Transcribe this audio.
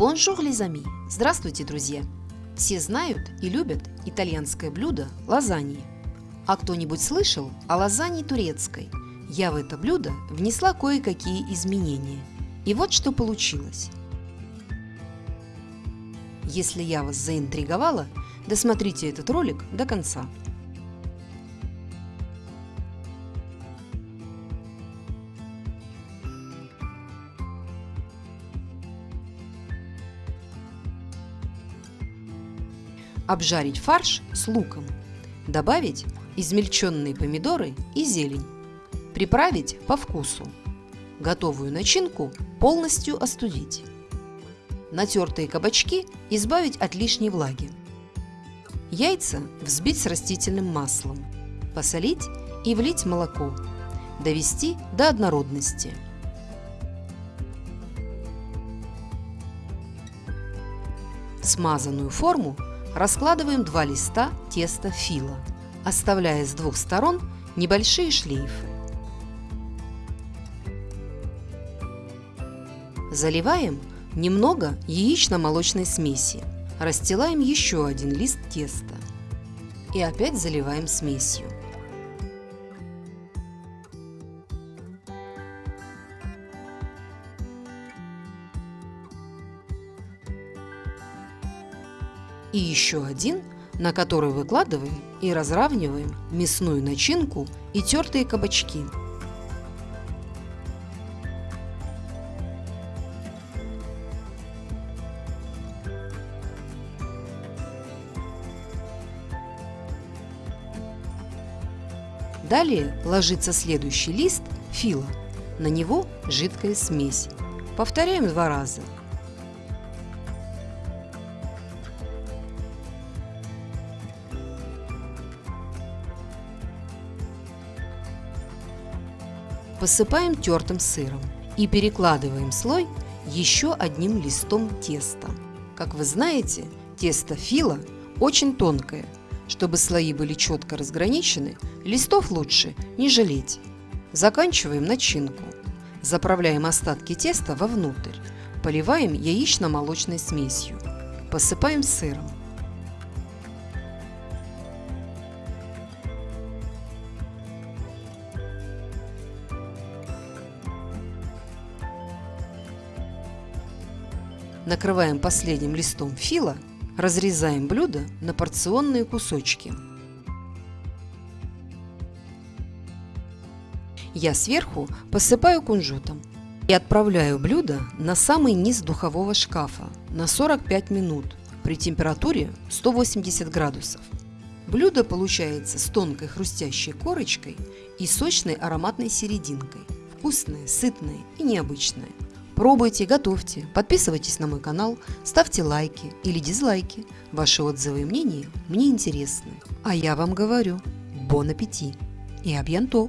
Bonjour, les amis! Здравствуйте, друзья! Все знают и любят итальянское блюдо лазаньи. А кто-нибудь слышал о лазанье турецкой? Я в это блюдо внесла кое-какие изменения. И вот что получилось. Если я вас заинтриговала, досмотрите этот ролик до конца. Обжарить фарш с луком. Добавить измельченные помидоры и зелень. Приправить по вкусу. Готовую начинку полностью остудить. Натертые кабачки избавить от лишней влаги. Яйца взбить с растительным маслом. Посолить и влить молоко. Довести до однородности. Смазанную форму раскладываем два листа теста фила, оставляя с двух сторон небольшие шлейфы. Заливаем немного яично-молочной смеси. Расстилаем еще один лист теста. И опять заливаем смесью. И еще один, на который выкладываем и разравниваем мясную начинку и тертые кабачки. Далее ложится следующий лист фила. На него жидкая смесь. Повторяем два раза. Посыпаем тертым сыром и перекладываем слой еще одним листом теста. Как вы знаете, тесто фила очень тонкое – чтобы слои были четко разграничены, листов лучше не жалеть. Заканчиваем начинку. Заправляем остатки теста вовнутрь. Поливаем яично-молочной смесью. Посыпаем сыром. Накрываем последним листом фила Разрезаем блюдо на порционные кусочки. Я сверху посыпаю кунжутом и отправляю блюдо на самый низ духового шкафа на 45 минут при температуре 180 градусов. Блюдо получается с тонкой хрустящей корочкой и сочной ароматной серединкой. Вкусное, сытное и необычное. Пробуйте, готовьте, подписывайтесь на мой канал, ставьте лайки или дизлайки. Ваши отзывы и мнения мне интересны. А я вам говорю, бон аппетит и абьянто!